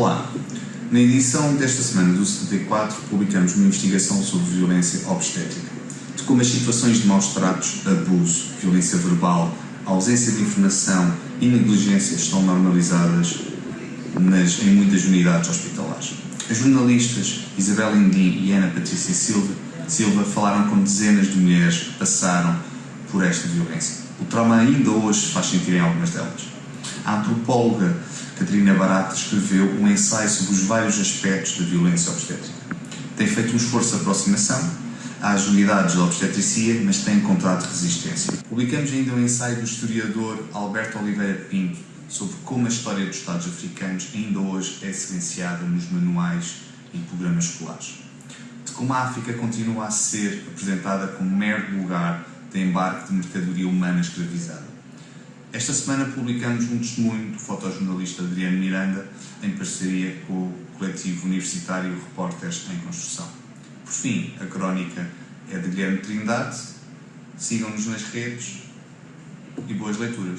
Olá, na edição desta semana do 74 publicamos uma investigação sobre violência obstétrica, de como as situações de maus tratos, abuso, violência verbal, ausência de informação e negligência estão normalizadas nas, em muitas unidades hospitalares. As jornalistas Isabel Indim e Ana Patrícia Silva, Silva falaram com dezenas de mulheres que passaram por esta violência. O trauma ainda hoje faz sentir em algumas delas. A antropóloga Catarina Barata escreveu um ensaio sobre os vários aspectos da violência obstétrica. Tem feito um esforço de aproximação às unidades da obstetricia, mas tem encontrado resistência. Publicamos ainda um ensaio do historiador Alberto Oliveira Pinto sobre como a história dos Estados africanos ainda hoje é silenciada nos manuais e programas escolares. De como a África continua a ser apresentada como mero lugar de embarque de mercadoria humana escravizada. Esta semana publicamos um testemunho do fotojornalista Adriano Miranda em parceria com o coletivo universitário Repórteres em Construção. Por fim, a crónica é de Guilherme Trindade. Sigam-nos nas redes e boas leituras.